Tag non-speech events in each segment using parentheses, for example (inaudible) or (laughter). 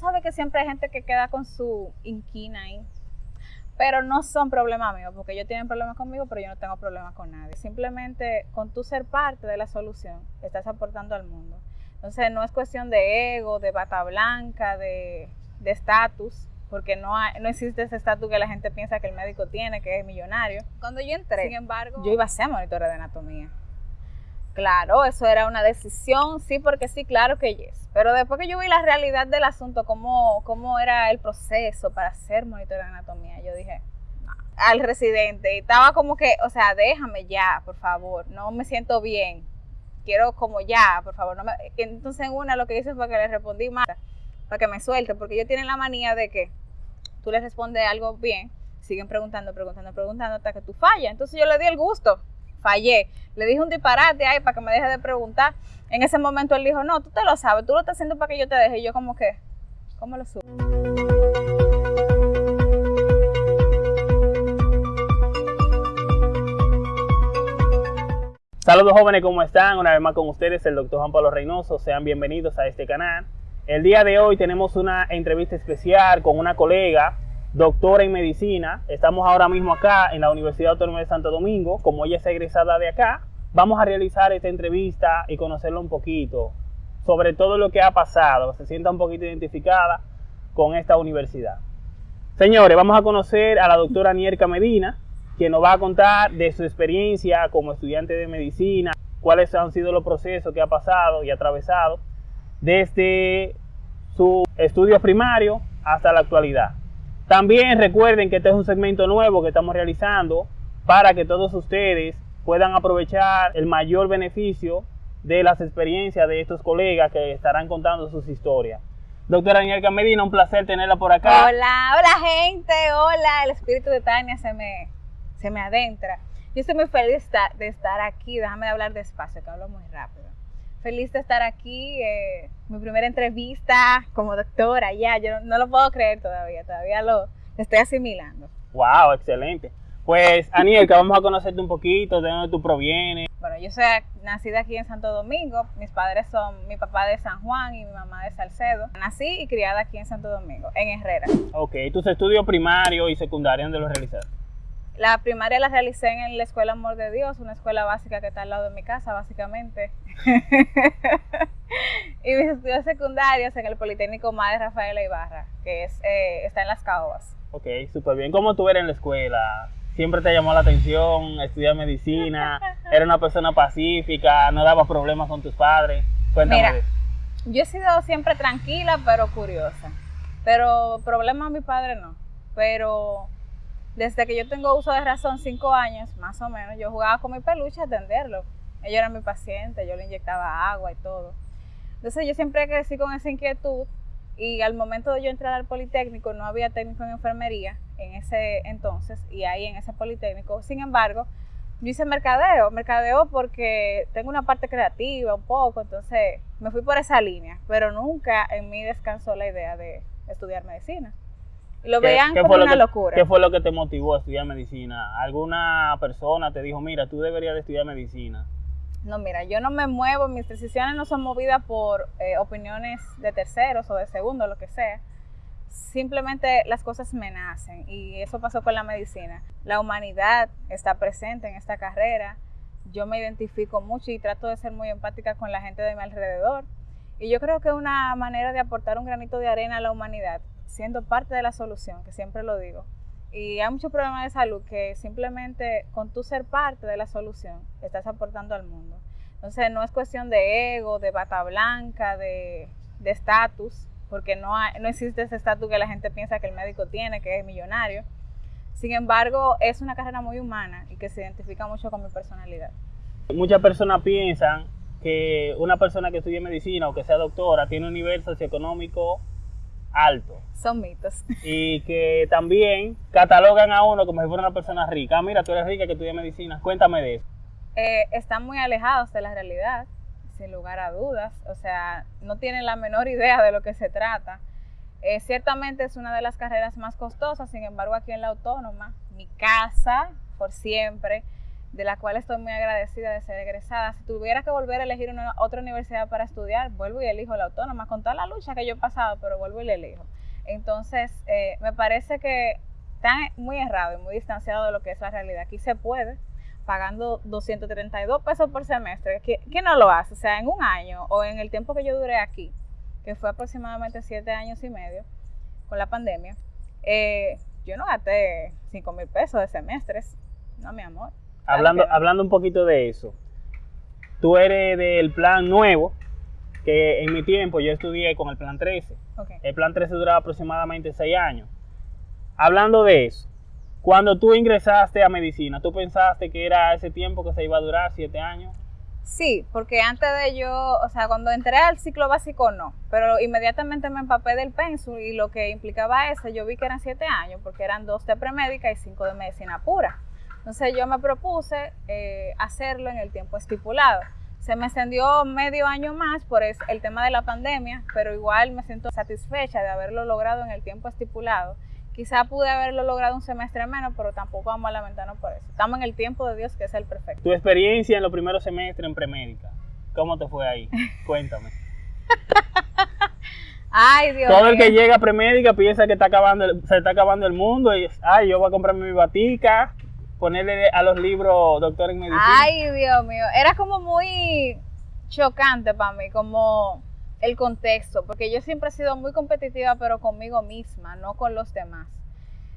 sabes que siempre hay gente que queda con su inquina ahí. Pero no son problemas míos, porque ellos tienen problemas conmigo, pero yo no tengo problemas con nadie. Simplemente con tú ser parte de la solución, estás aportando al mundo. Entonces no es cuestión de ego, de bata blanca, de estatus, porque no, no existe ese estatus que la gente piensa que el médico tiene, que es millonario. Cuando yo entré, sin embargo, yo iba a ser monitora de anatomía. Claro, eso era una decisión, sí, porque sí, claro que yes. Pero después que yo vi la realidad del asunto, cómo, cómo era el proceso para ser monitor de anatomía, yo dije al residente, y estaba como que, o sea, déjame ya, por favor, no me siento bien, quiero como ya, por favor. No me... Entonces en una lo que hice fue que le respondí más para que me suelte, porque ellos tienen la manía de que tú les respondes algo bien, siguen preguntando, preguntando, preguntando hasta que tú fallas. Entonces yo le di el gusto fallé. Le dije un disparate ahí para que me deje de preguntar. En ese momento él dijo, no, tú te lo sabes, tú lo estás haciendo para que yo te deje. Y yo como que, ¿cómo lo subo? Saludos jóvenes, ¿cómo están? Una vez más con ustedes el doctor Juan Pablo Reynoso. Sean bienvenidos a este canal. El día de hoy tenemos una entrevista especial con una colega doctora en medicina. Estamos ahora mismo acá en la Universidad Autónoma de Santo Domingo. Como ella es egresada de acá, vamos a realizar esta entrevista y conocerla un poquito sobre todo lo que ha pasado. Se sienta un poquito identificada con esta universidad. Señores, vamos a conocer a la doctora Nierka Medina, quien nos va a contar de su experiencia como estudiante de medicina, cuáles han sido los procesos que ha pasado y atravesado desde su estudio primario hasta la actualidad. También recuerden que este es un segmento nuevo que estamos realizando para que todos ustedes puedan aprovechar el mayor beneficio de las experiencias de estos colegas que estarán contando sus historias. Doctora Daniel Medina, un placer tenerla por acá. Hola, hola gente, hola, el espíritu de Tania se me, se me adentra. Yo estoy muy feliz de estar aquí, déjame hablar despacio, que hablo muy rápido feliz de estar aquí. Eh, mi primera entrevista como doctora, ya, yo no, lo puedo creer todavía, todavía lo, estoy asimilando. Wow, excelente. Pues, Aniel, que vamos a conocerte un poquito, de dónde tú provienes. Bueno, yo soy nacida aquí en Santo Domingo. Mis padres son mi papá de San Juan y mi mamá de Salcedo. Nací y criada aquí en Santo Domingo, en Herrera. Ok, tus estudios primarios y secundarios, ¿dónde los realizaste? La primaria la realicé en la Escuela Amor de Dios, una escuela básica que está al lado de mi casa, básicamente. (laughs) y mis estudios secundarios en el Politécnico Madre Rafaela Ibarra, que es, eh, está en Las Caobas. Ok, súper bien. ¿Cómo tú eres en la escuela? ¿Siempre te llamó la atención estudiar medicina? (laughs) ¿Era una persona pacífica? ¿No daba problemas con tus padres? Cuéntame Mira, yo he sido siempre tranquila, pero curiosa. Pero problemas a mi padre no. Pero desde que yo tengo uso de razón, cinco años más o menos, yo jugaba con mi peluche a atenderlo. Ella era mi paciente, yo le inyectaba agua y todo. Entonces yo siempre crecí con esa inquietud y al momento de yo entrar al Politécnico no había técnico en enfermería en ese entonces y ahí en ese Politécnico. Sin embargo, yo hice mercadeo, mercadeo porque tengo una parte creativa un poco, entonces me fui por esa línea, pero nunca en mí descansó la idea de estudiar medicina. Lo veían como una locura. ¿Qué fue lo que te motivó a estudiar medicina? ¿Alguna persona te dijo, mira, tú deberías de estudiar medicina? No, mira, yo no me muevo, mis decisiones no son movidas por eh, opiniones de terceros o de segundos, lo que sea. Simplemente las cosas me nacen y eso pasó con la medicina. La humanidad está presente en esta carrera. Yo me identifico mucho y trato de ser muy empática con la gente de mi alrededor. Y yo creo que una manera de aportar un granito de arena a la humanidad siendo parte de la solución, que siempre lo digo. Y hay muchos problemas de salud que simplemente con tu ser parte de la solución estás aportando al mundo. Entonces no es cuestión de ego, de bata blanca, de estatus, porque no, no existe ese estatus que la gente piensa que el médico tiene, que es millonario. Sin embargo, es una carrera muy humana y que se identifica mucho con mi personalidad. Muchas personas piensan que una persona que estudie medicina o que sea doctora tiene un nivel socioeconómico alto. Son mitos. Y que también catalogan a uno como si fuera una persona rica. Ah, mira, tú eres rica que estudia medicina. Cuéntame de eso. Eh, están muy alejados de la realidad, sin lugar a dudas. O sea, no tienen la menor idea de lo que se trata. Eh, ciertamente es una de las carreras más costosas, sin embargo, aquí en la autónoma, mi casa por siempre, de la cual estoy muy agradecida de ser egresada. Si tuviera que volver a elegir una, otra universidad para estudiar, vuelvo y elijo la autónoma, con toda la lucha que yo he pasado, pero vuelvo y la elijo. Entonces, eh, me parece que está muy errado y muy distanciado de lo que es la realidad. Aquí se puede, pagando 232 pesos por semestre. ¿Quién no lo hace? O sea, en un año o en el tiempo que yo duré aquí, que fue aproximadamente siete años y medio con la pandemia, eh, yo no gasté 5 mil pesos de semestres. No, mi amor. Hablando, hablando un poquito de eso, tú eres del plan nuevo, que en mi tiempo yo estudié con el plan 13. El plan 13 duraba aproximadamente 6 años. Hablando de eso, cuando tú ingresaste a medicina, ¿tú pensaste que era ese tiempo que se iba a durar, 7 años? Sí, porque antes de yo, o sea, cuando entré al ciclo básico no, pero inmediatamente me empapé del pensul y lo que implicaba eso, yo vi que eran 7 años, porque eran dos de premédica y 5 de medicina pura. Entonces yo me propuse eh, hacerlo en el tiempo estipulado. Se me extendió medio año más por el tema de la pandemia, pero igual me siento satisfecha de haberlo logrado en el tiempo estipulado. Quizá pude haberlo logrado un semestre menos, pero tampoco vamos a lamentarnos por eso. Estamos en el tiempo de Dios, que es el perfecto. Tu experiencia en los primeros semestres en premédica, ¿cómo te fue ahí? Cuéntame. (laughs) Ay, Dios Todo el que llega a premédica piensa que está acabando, se está acabando el mundo y, ay, yo voy a comprarme mi batica, ponerle a los libros doctor en medicina? Ay, Dios mío, era como muy chocante para mí, como el contexto, porque yo siempre he sido muy competitiva, pero conmigo misma, no con los demás.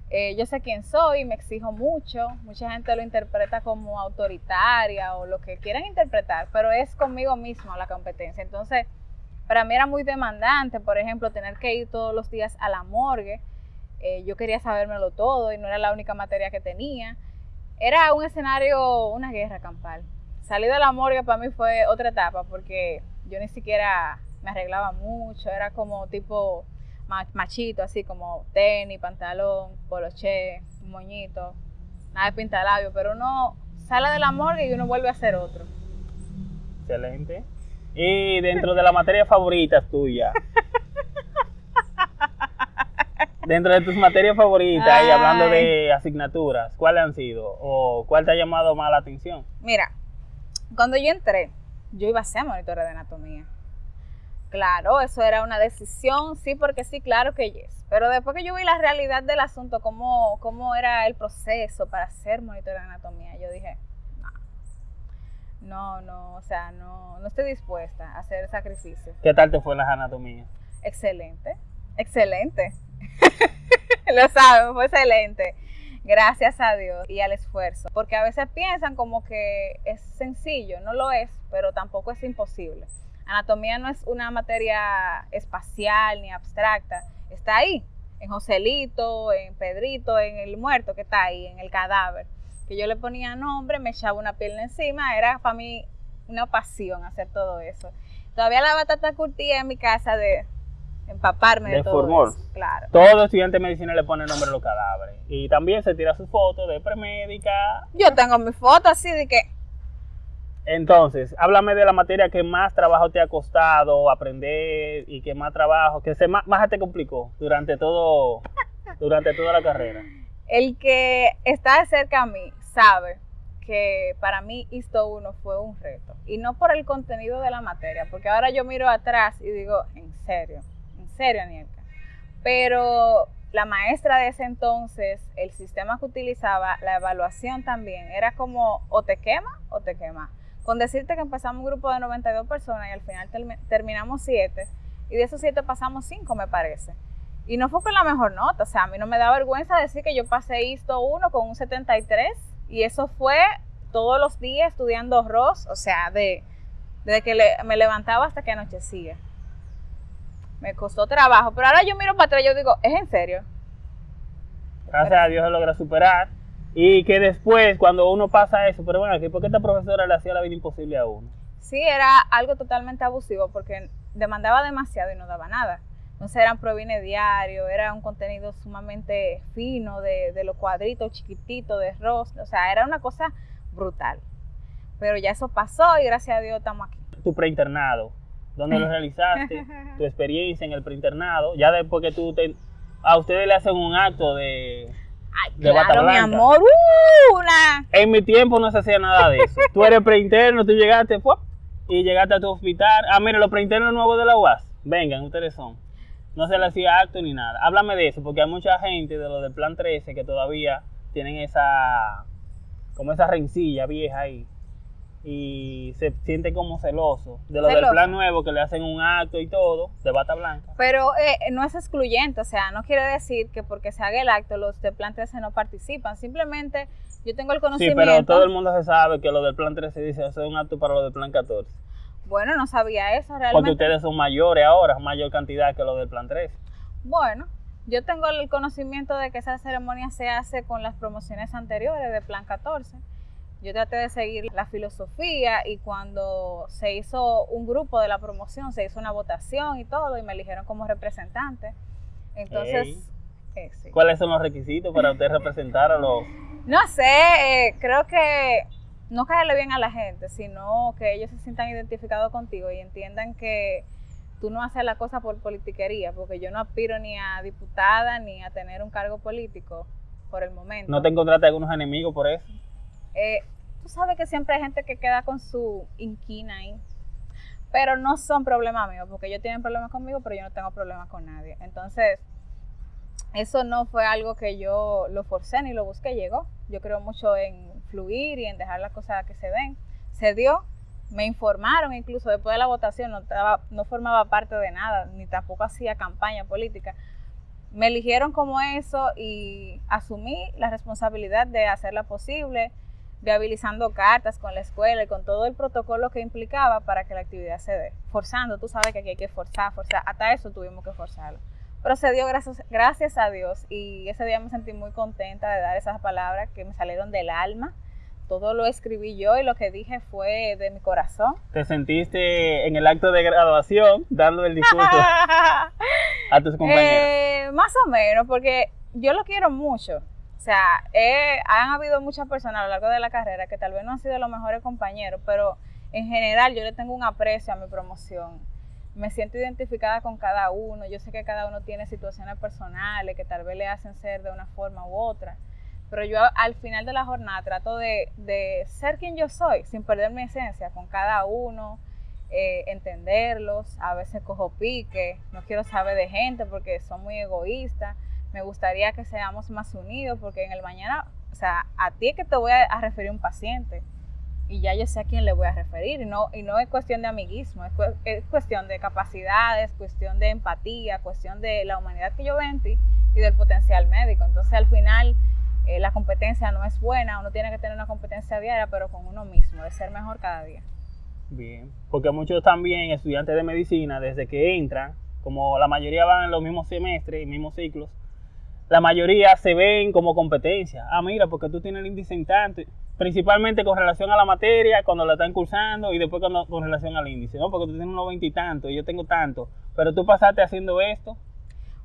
Eh, yo sé quién soy, me exijo mucho, mucha gente lo interpreta como autoritaria o lo que quieran interpretar, pero es conmigo misma la competencia. Entonces, para mí era muy demandante, por ejemplo, tener que ir todos los días a la morgue. Eh, yo quería sabérmelo todo y no era la única materia que tenía era un escenario, una guerra campal. Salir de la morgue para mí fue otra etapa porque yo ni siquiera me arreglaba mucho, era como tipo machito, así como tenis, pantalón, poloché, moñito, nada de pintalabio, pero uno sale de la morgue y uno vuelve a ser otro. Excelente. Y dentro de la materia favorita tuya, (laughs) Dentro de tus materias favoritas y hablando de asignaturas, ¿cuáles han sido? ¿O cuál te ha llamado más la atención? Mira, cuando yo entré, yo iba a ser monitora de anatomía. Claro, eso era una decisión, sí, porque sí, claro que yes. Pero después que yo vi la realidad del asunto, cómo, cómo era el proceso para ser monitora de anatomía, yo dije, no, no, no, o sea, no, no estoy dispuesta a hacer sacrificio. ¿Qué tal te fue las anatomías? Excelente, excelente. (laughs) Lo saben, fue excelente. Gracias a Dios y al esfuerzo. Porque a veces piensan como que es sencillo, no lo es, pero tampoco es imposible. Anatomía no es una materia espacial ni abstracta, está ahí, en Joselito, en Pedrito, en el muerto que está ahí, en el cadáver. Que yo le ponía nombre, me echaba una pierna encima, era para mí una pasión hacer todo eso. Todavía la batata curtía en mi casa de, empaparme de, todo eso, claro. Todo estudiante de medicina le pone nombre a los cadáveres. Y también se tira su foto de premédica. Yo tengo mi foto así de que... Entonces, háblame de la materia que más trabajo te ha costado aprender y que más trabajo, que se más, te complicó durante todo, (laughs) durante toda la carrera. El que está cerca a mí sabe que para mí esto 1 fue un reto. Y no por el contenido de la materia, porque ahora yo miro atrás y digo, en serio, serio, Anielka. Pero la maestra de ese entonces, el sistema que utilizaba, la evaluación también, era como o te quema o te quema. Con decirte que empezamos un grupo de 92 personas y al final terminamos 7, y de esos 7 pasamos 5, me parece. Y no fue con la mejor nota, o sea, a mí no me da vergüenza decir que yo pasé esto 1 con un 73, y eso fue todos los días estudiando ROS, o sea, de, desde que me levantaba hasta que anochecía me costó trabajo, pero ahora yo miro para atrás y yo digo, ¿es en serio? Gracias a Dios se logra superar. Y que después, cuando uno pasa eso, pero bueno, ¿por qué esta profesora le hacía la vida imposible a uno? Sí, era algo totalmente abusivo porque demandaba demasiado y no daba nada. Entonces eran provine diario, era un contenido sumamente fino, de, de los cuadritos chiquititos, de rostro, o sea, era una cosa brutal. Pero ya eso pasó y gracias a Dios estamos aquí. Tu preinternado, dónde lo (laughs) realizaste, (laughs) tu experiencia en el preinternado, ya después que tú te, a ustedes le hacen un acto de, Ay, De bata claro, mi amor. ¡uh! una. En mi tiempo no se hacía nada de eso. Tú eres preinterno, tú llegaste y llegaste a tu hospital. Ah, mira, los preinternos nuevos de la UAS. Vengan, ustedes son. No se le hacía acto ni nada. Háblame de eso, porque hay mucha gente de los del plan 13 que todavía tienen esa, como esa rencilla vieja ahí. Y se sienten como celosos. De los del Celoso. plan nuevo que le hacen un acto y todo, de bata blanca. Pero eh, no es excluyente, o sea, no quiere decir que porque se haga el acto los de Plan 13 no participan. Simplemente yo tengo el Sí, conocimiento. pero todo el mundo se sabe que los del plan 13 dice hacer un acto para los del plan 14. Bueno, no sabía eso Porque realmente. ustedes son mayores ahora, mayor cantidad que los del plan 13. Bueno, yo tengo el conocimiento de que esa ceremonia se hace con las promociones anteriores de Plan 14. Yo traté de seguir la filosofía y cuando se hizo un grupo de la promoción, se hizo una votación y todo y me eligieron como representante. Entonces, eh, sí. ¿Cuáles son los requisitos para usted representar a los... No sé, eh, creo que no caerle bien a la gente, sino que ellos se sientan identificados contigo y entiendan que tú no haces la cosa por politiquería, porque yo no aspiro ni a diputada ni a tener un cargo político por el momento. ¿No te encontraste algunos enemigos por eso? Eh, tú sabes que siempre hay gente que queda con su inquina ahí, pero no son problemas míos, porque ellos tienen problemas conmigo, pero yo no tengo problemas con nadie. Entonces, eso no fue algo que yo lo forcé ni lo busqué, llegó. Yo creo mucho en fluir y en dejar las cosas que se den. Se dio, me informaron incluso después de la votación, no, estaba, no formaba parte de nada, ni tampoco hacía campaña política. Me eligieron como eso y asumí la responsabilidad de hacerla posible, viabilizando cartas con la escuela y con todo el protocolo que implicaba para que la actividad se dé. Forzando, tú sabes que aquí hay que forzar, forzar, hasta eso tuvimos que forzarlo. Pero se dio gracias, gracias a Dios y ese día me sentí muy contenta de dar esas palabras que me salieron del alma. Todo lo escribí yo y lo que dije fue de mi corazón. ¿Te sentiste en el acto de graduación dando el discurso (laughs) a tus compañeros? Eh, más o menos, porque yo lo quiero mucho. O sea, eh, han habido muchas personas a lo largo de la carrera que tal vez no han sido los mejores compañeros, pero en general yo le tengo un aprecio a mi promoción. Me siento identificada con cada uno. Yo sé que cada uno tiene situaciones personales que tal vez le hacen ser de una forma u otra. Pero yo al final de la jornada trato de, de ser quien yo soy, sin perder mi esencia, con cada uno, eh, entenderlos. A veces cojo pique, no quiero saber de gente porque son muy egoístas. Me gustaría que seamos más unidos porque en el mañana, o sea, a ti es que te voy a, a referir un paciente y ya yo sé a quién le voy a referir y no, y no es cuestión de amiguismo, es, cu- es cuestión de capacidades, cuestión de empatía, cuestión de la humanidad que yo veo en ti y del potencial médico. Entonces al final eh, la competencia no es buena, uno tiene que tener una competencia diaria, pero con uno mismo, de ser mejor cada día. Bien, porque muchos también estudiantes de medicina, desde que entran, como la mayoría van en los mismos semestres y mismos ciclos, la mayoría se ven como competencia. Ah, mira, porque tú tienes el índice en tanto, principalmente con relación a la materia, cuando la están cursando, y después cuando, con relación al índice, ¿no? Porque tú tienes unos 20 y tanto, y yo tengo tanto, pero tú pasaste haciendo esto.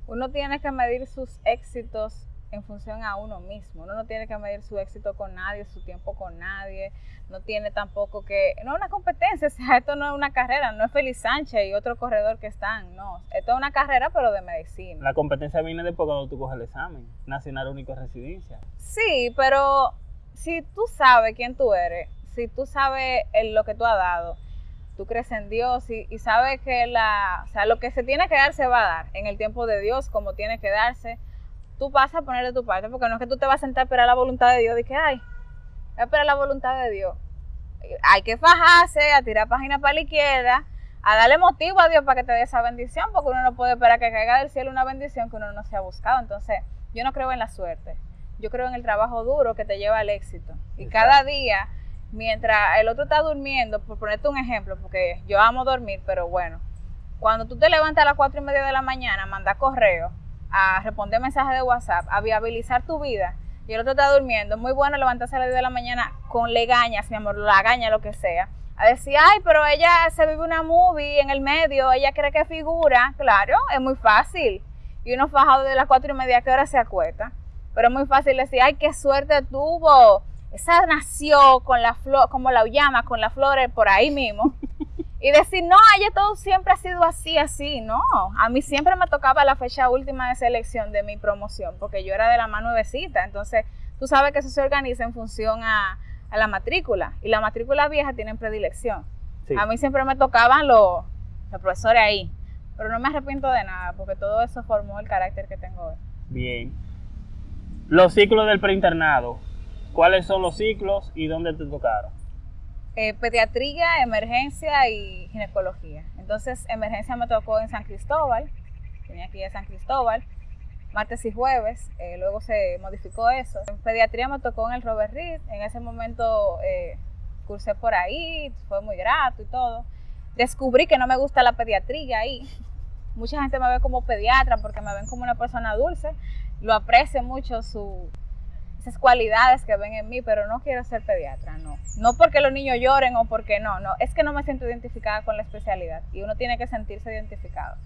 Uno tiene que medir sus éxitos en función a uno mismo. Uno no tiene que medir su éxito con nadie, su tiempo con nadie. No tiene tampoco que... No es una competencia, (laughs) o sea, esto no es una carrera, no es Félix Sánchez y otro corredor que están, no. Esto es una carrera, pero de medicina. La competencia viene después cuando tú coges el examen nacional único de residencia. Sí, pero si tú sabes quién tú eres, si tú sabes lo que tú has dado, tú crees en Dios y, y sabes que la, o sea, lo que se tiene que dar se va a dar en el tiempo de Dios, como tiene que darse. Tú vas a poner de tu parte, porque no es que tú te vas a sentar a esperar la voluntad de Dios, de que, ay, voy a esperar la voluntad de Dios. Hay que fajarse, a tirar páginas para la izquierda, a darle motivo a Dios para que te dé esa bendición, porque uno no puede esperar que caiga del cielo una bendición que uno no se ha buscado. Entonces, yo no creo en la suerte. Yo creo en el trabajo duro que te lleva al éxito. Y Exacto. cada día, mientras el otro está durmiendo, por ponerte un ejemplo, porque yo amo dormir, pero bueno, cuando tú te levantas a las cuatro y media de la mañana, manda correo, a responder mensajes de WhatsApp, a viabilizar tu vida, y el otro está durmiendo, muy bueno levantarse a las 10 de la mañana con legañas, mi amor, lagaña, lo que sea, a decir, ay, pero ella se vive una movie en el medio, ella cree que figura, claro, es muy fácil, y uno fajado de las cuatro y media, ¿qué hora se acuesta? Pero es muy fácil decir, ay, qué suerte tuvo, esa nació con la flor, como la llama, con las flores por ahí mismo, Y decir, no, ella todo siempre ha sido así, así. No, a mí siempre me tocaba la fecha última de selección de mi promoción, porque yo era de la más nuevecita. Entonces, tú sabes que eso se organiza en función a, a la matrícula. Y la matrícula vieja tienen predilección. Sí. A mí siempre me tocaban los, los profesores ahí. Pero no me arrepiento de nada, porque todo eso formó el carácter que tengo hoy. Bien. Los ciclos del preinternado. ¿Cuáles son los ciclos y dónde te tocaron? Eh, pediatría, emergencia y ginecología. Entonces, emergencia me tocó en San Cristóbal, tenía aquí de San Cristóbal, martes y jueves, eh, luego se modificó eso. En pediatría me tocó en el Robert Reed, en ese momento eh, cursé por ahí, fue muy grato y todo. Descubrí que no me gusta la pediatría ahí. Mucha gente me ve como pediatra porque me ven como una persona dulce, lo aprecio mucho su, esas cualidades que ven en mí, pero no quiero ser pediatra, no. No porque los niños lloren o porque no, no. Es que no me siento identificada con la especialidad y uno tiene que sentirse identificado.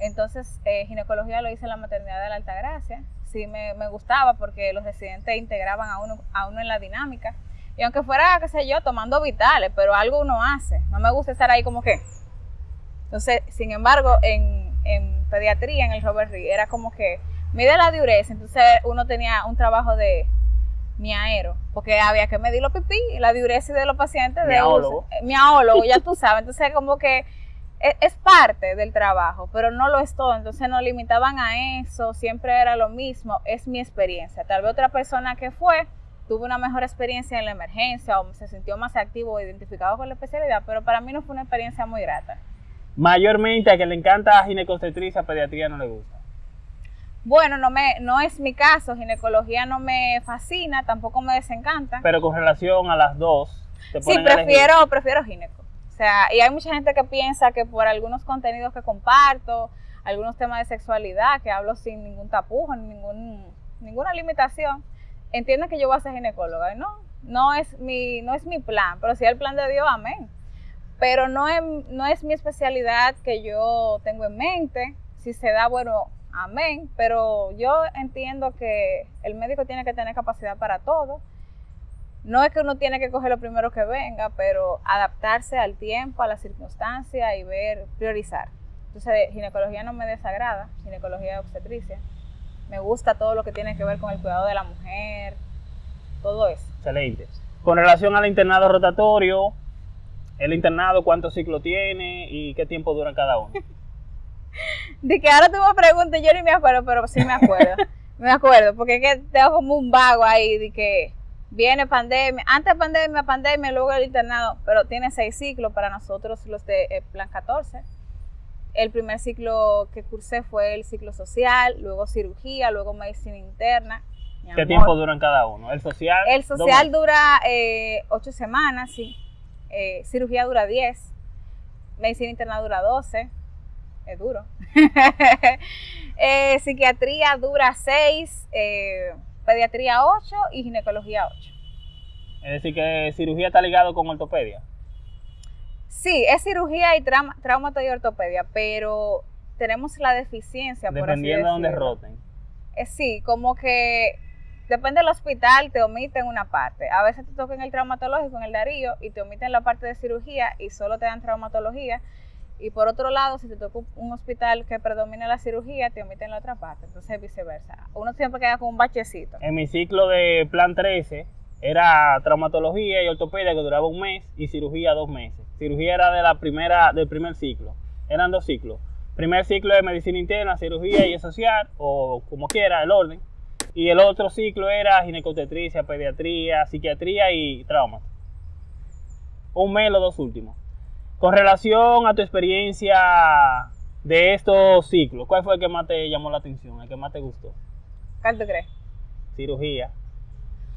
Entonces, eh, ginecología lo hice en la maternidad de la Altagracia. Sí me, me gustaba porque los residentes integraban a uno, a uno en la dinámica. Y aunque fuera, qué sé yo, tomando vitales, pero algo uno hace. No me gusta estar ahí como que. Entonces, sin embargo, en, en pediatría, en el Robert Reed, era como que mide la diuresis. Entonces, uno tenía un trabajo de miaero, porque había que medir los pipí y la diuresis de los pacientes. De Miaólogo. eh, miaólogo, ya tú sabes. Entonces, como que es, es parte del trabajo, pero no lo es todo. Entonces, nos limitaban a eso, siempre era lo mismo. Es mi experiencia. Tal vez otra persona que fue tuvo una mejor experiencia en la emergencia o se sintió más activo o identificado con la especialidad, pero para mí no fue una experiencia muy grata. Mayormente a que le encanta ginecobstetricia, pediatría no le gusta. Bueno, no me, no es mi caso, ginecología no me fascina, tampoco me desencanta. Pero con relación a las dos, te Sí, elegir. prefiero, prefiero gineco. O sea, y hay mucha gente que piensa que por algunos contenidos que comparto, algunos temas de sexualidad, que hablo sin ningún tapujo, ningún, ninguna limitación, entienden que yo voy a ser ginecóloga. Y no, no es mi, no es mi plan, pero si es el plan de Dios, amén. Pero no es, no es mi especialidad que yo tengo en mente. Si se da, bueno, amén. Pero yo entiendo que el médico tiene que tener capacidad para todo. No es que uno tiene que coger lo primero que venga, pero adaptarse al tiempo, a la circunstancia y ver, priorizar. Entonces, ginecología no me desagrada, ginecología de obstetricia. Me gusta todo lo que tiene que ver con el cuidado de la mujer, todo eso. Excelente. Con relación al internado rotatorio, el internado, ¿cuántos ciclos tiene y qué tiempo duran cada uno? (laughs) De que ahora tú me preguntas, yo ni me acuerdo, pero sí me acuerdo. (laughs) me acuerdo, porque es que tengo como un vago ahí de que viene pandemia, antes pandemia, pandemia, luego el internado, pero tiene seis ciclos para nosotros los de eh, Plan 14. El primer ciclo que cursé fue el ciclo social, luego cirugía, luego medicina interna. Mi ¿Qué amor. tiempo duran cada uno? El social. El social dura eh, ocho semanas, sí. Eh, cirugía dura 10. Medicina interna dura 12. Es duro. (laughs) Eh, psiquiatría dura 6. pediatría 8 y ginecología 8. Es decir, que cirugía está ligado con ortopedia. Sí, es cirugía y trauma, traumato y ortopedia, pero tenemos la deficiencia, por así Dependiendo de dónde roten. Eh, sí, como que depende del hospital, te omiten una parte. A veces te toca en el traumatológico, en el Darío, y te omiten la parte de cirugía y solo te dan traumatología. Y por otro lado, si te toca un hospital que predomina la cirugía, te omiten la otra parte. Entonces, viceversa. Uno siempre queda con un bachecito. En mi ciclo de plan 13 era traumatología y ortopedia que duraba un mes y cirugía dos meses. Cirugía era de la primera, del primer ciclo. Eran dos ciclos. Primer ciclo de medicina interna, cirugía y social, o como quiera, el orden. Y el otro ciclo era ginecobstetricia, pediatría, psiquiatría y trauma. Un mes los dos últimos. Con relación a tu experiencia de estos ciclos, ¿cuál fue el que más te llamó la atención, el que más te gustó? ¿Cuál tú crees? Cirugía.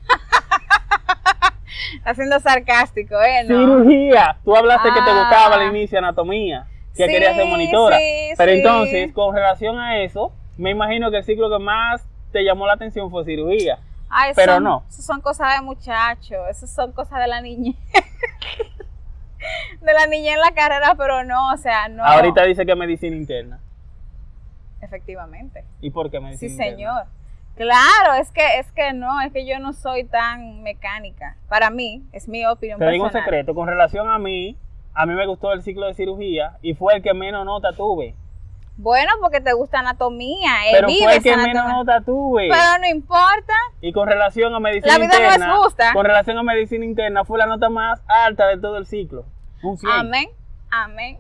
(laughs) Haciendo sarcástico, ¿eh? No. Cirugía. Tú hablaste que te Ah. gustaba al inicio anatomía, que Sí, querías ser monitora. sí, Pero sí. entonces, con relación a eso, me imagino que el ciclo que más te llamó la atención fue cirugía. Ay, Pero son- no. Eso son cosas de muchachos, eso son cosas de la niñez. (laughs) de la niñez en la carrera, pero no, o sea, no. Ahorita dice que medicina interna. Efectivamente. ¿Y por qué Sí, medicina interna? señor. Claro, es que es que no, es que yo no soy tan mecánica. Para mí, es mi opinión Te digo un secreto, con relación a mí, a mí me gustó el ciclo de cirugía y fue el que menos nota tuve. Bueno, porque te gusta anatomía, eh, Pero fue que menos nota tuve. Pero no importa. Y con relación a medicina La vida no es interna, justa. con relación a medicina interna fue la nota más alta de todo el ciclo. Un 100. Amén, amén.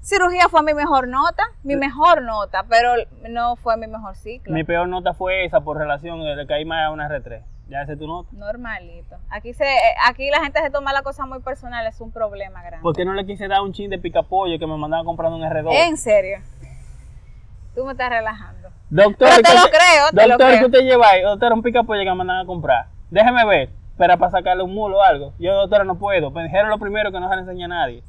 Cirugía fue mi mejor nota, mi mejor nota, pero no fue mi mejor ciclo. Mi peor nota fue esa por relación de que hay más a una R3. Ya esa es tu nota. Normalito. Aquí se, eh, aquí la gente se toma la cosa muy personal, es un problema grande. ¿Por qué no le quise dar un chin de picapollo que me mandaban comprando un R2? En serio. Tú me estás relajando. Doctor, Pero te ¿qué lo creo, te lo doctor, creo. ¿qué usted lleva ahí? Doctor, un picapollo que me mandan a comprar. Déjeme ver, pero para sacarle un mulo o algo. Yo, doctora, no puedo. Me dijeron lo primero que no se le enseña a nadie.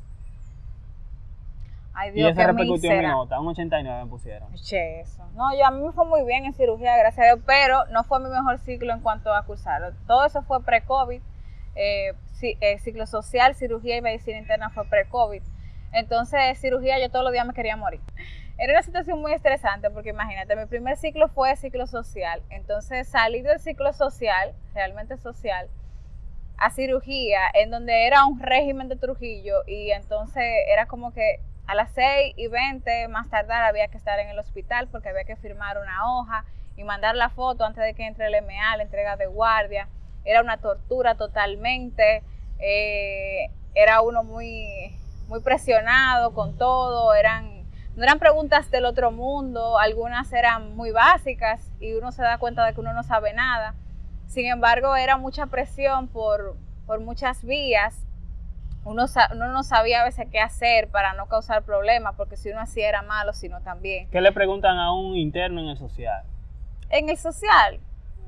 Ay, Y Dios, eso qué repercutió en mi mísera. nota. Un 89 me pusieron. Che, eso. No, yo a mí me fue muy bien en cirugía, gracias a Dios, pero no fue mi mejor ciclo en cuanto a cursarlo. Todo eso fue pre-COVID. Eh, eh, ciclo social, cirugía y medicina interna fue pre-COVID. Entonces, cirugía, yo todos los días me quería morir. Era una situación muy estresante porque imagínate, mi primer ciclo fue ciclo social. Entonces, salí del ciclo social, realmente social, a cirugía, en donde era un régimen de Trujillo y entonces era como que a las 6 y 20 más tardar había que estar en el hospital porque había que firmar una hoja y mandar la foto antes de que entre el MA, la entrega de guardia. Era una tortura totalmente, eh, era uno muy, muy presionado con todo, eran, no eran preguntas del otro mundo, algunas eran muy básicas y uno se da cuenta de que uno no sabe nada. Sin embargo, era mucha presión por, por muchas vías. Uno, no sabía a veces qué hacer para no causar problemas, porque si uno hacía era malo, sino también. ¿Qué le preguntan a un interno en el social? En el social,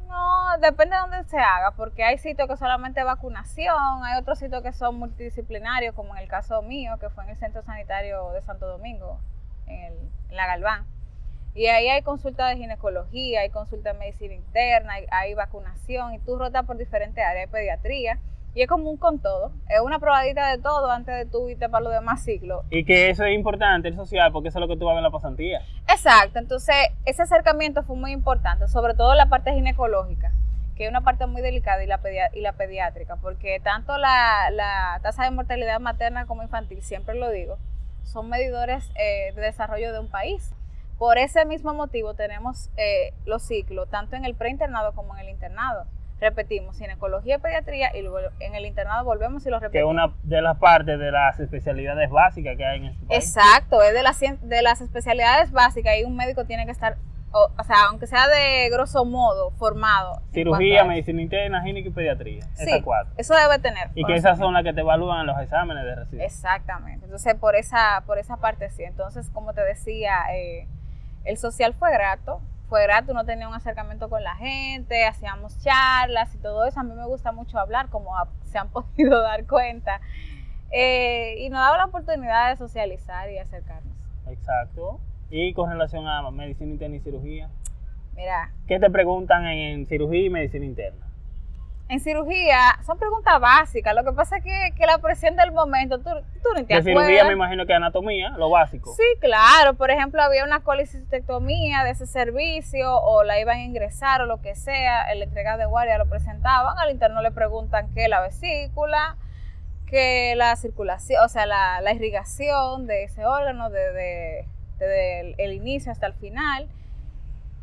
no, depende de dónde se haga, porque hay sitios que solamente vacunación, hay otros sitios que son multidisciplinarios, como en el caso mío, que fue en el Centro Sanitario de Santo Domingo, en, el- en la Galván. Y ahí hay consulta de ginecología, hay consulta de medicina interna, hay, hay vacunación, y tú rotas por diferentes áreas, hay pediatría, y es como un con todo, es una probadita de todo antes de tú irte para los demás ciclos. Y que eso es importante, el social, porque eso es lo que tú vas a ver en la pasantía. Exacto, entonces ese acercamiento fue muy importante, sobre todo la parte ginecológica, que es una parte muy delicada, y la, y la pediátrica, porque tanto la, la tasa de mortalidad materna como infantil, siempre lo digo, son medidores eh, de desarrollo de un país. Por ese mismo motivo tenemos eh, los ciclos, tanto en el preinternado como en el internado. Repetimos, ginecología y pediatría, y luego en el internado volvemos y lo Que es repetimos. una de las partes de las especialidades básicas que hay en este país. Exacto, es de las, de las especialidades básicas y un médico tiene que estar, o, o sea, aunque sea de grosso modo, formado. Cirugía, medicina interna, gineco y pediatría. Esas Sí, cuatro. eso debe tener. Y que esas son las que te evalúan en los exámenes de residencia. Exactamente. Entonces, por esa, por esa parte sí. Entonces, como te decía, eh, el social fue grato. Fue grato, uno tenía un acercamiento con la gente, hacíamos charlas y todo eso. A mí me gusta mucho hablar, como a- se han (laughs) podido dar cuenta. Eh, y nos daba la oportunidad de socializar y acercarnos. Exacto. Y con relación a medicina interna y cirugía, Mira, ¿qué te preguntan en, en cirugía y medicina interna? En cirugía son preguntas básicas. Lo que pasa es que, que la presión del momento, tú, tú ni te De cirugía me imagino que anatomía, lo básico. Sí, claro. Por ejemplo, había una colicistectomía de ese servicio o la iban a ingresar o lo que sea. En la entrega de guardia lo presentaban. Al interno le preguntan qué la vesícula, que la circulación, o sea, la, la irrigación de ese órgano desde, desde el, el inicio hasta el final.